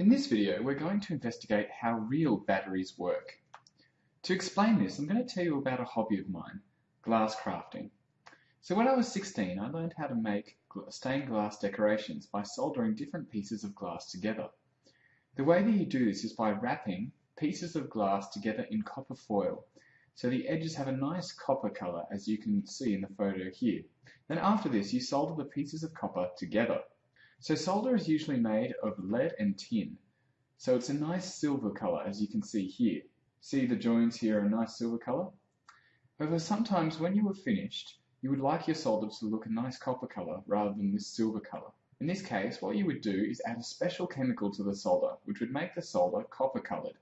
In this video, we're going to investigate how real batteries work. To explain this, I'm going to tell you about a hobby of mine, glass crafting. So when I was 16, I learned how to make stained glass decorations by soldering different pieces of glass together. The way that you do this is by wrapping pieces of glass together in copper foil. So the edges have a nice copper color, as you can see in the photo here. Then after this, you solder the pieces of copper together. So solder is usually made of lead and tin. So it's a nice silver color, as you can see here. See the joins here are a nice silver color? However, sometimes when you are finished, you would like your solder to look a nice copper color rather than this silver color. In this case, what you would do is add a special chemical to the solder, which would make the solder copper colored.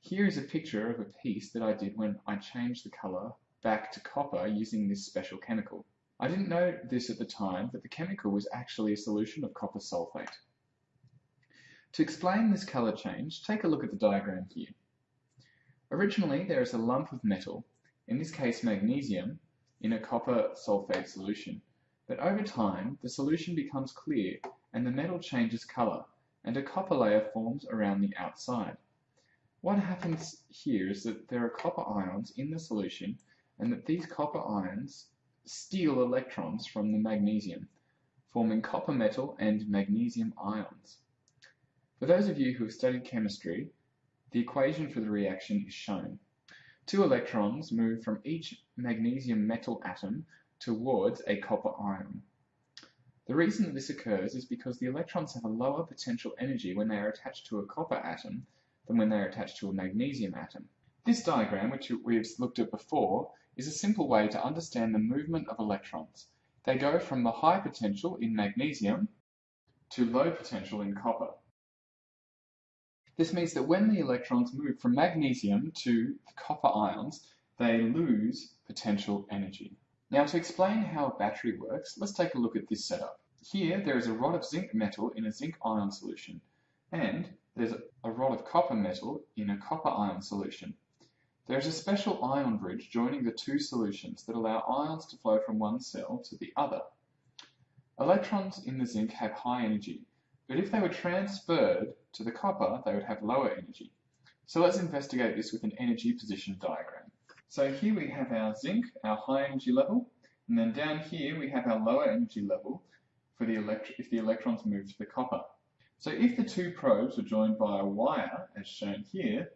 Here is a picture of a piece that I did when I changed the color back to copper using this special chemical. I didn't know this at the time, but the chemical was actually a solution of copper sulfate. To explain this color change, take a look at the diagram here. Originally, there is a lump of metal, in this case magnesium, in a copper sulfate solution. But over time, the solution becomes clear and the metal changes color, and a copper layer forms around the outside. What happens here is that there are copper ions in the solution and that these copper ions steal electrons from the magnesium, forming copper metal and magnesium ions. For those of you who have studied chemistry, the equation for the reaction is shown. Two electrons move from each magnesium metal atom towards a copper ion. The reason that this occurs is because the electrons have a lower potential energy when they are attached to a copper atom than when they are attached to a magnesium atom. This diagram, which we've looked at before, is a simple way to understand the movement of electrons. They go from the high potential in magnesium to low potential in copper. This means that when the electrons move from magnesium to the copper ions, they lose potential energy. Now to explain how a battery works, let's take a look at this setup. Here there is a rod of zinc metal in a zinc ion solution, and there's a rod of copper metal in a copper ion solution. There is a special ion bridge joining the two solutions that allow ions to flow from one cell to the other. Electrons in the zinc have high energy, but if they were transferred to the copper, they would have lower energy. So let's investigate this with an energy position diagram. So here we have our zinc, our high energy level, and then down here we have our lower energy level for the if the electrons move to the copper. So if the two probes were joined by a wire, as shown here,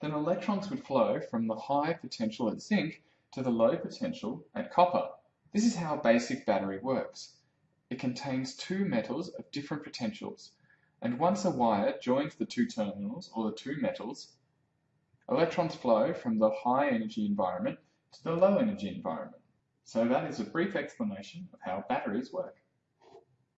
then electrons would flow from the high potential at zinc to the low potential at copper. This is how a basic battery works. It contains two metals of different potentials, and once a wire joins the two terminals, or the two metals, electrons flow from the high energy environment to the low energy environment. So that is a brief explanation of how batteries work.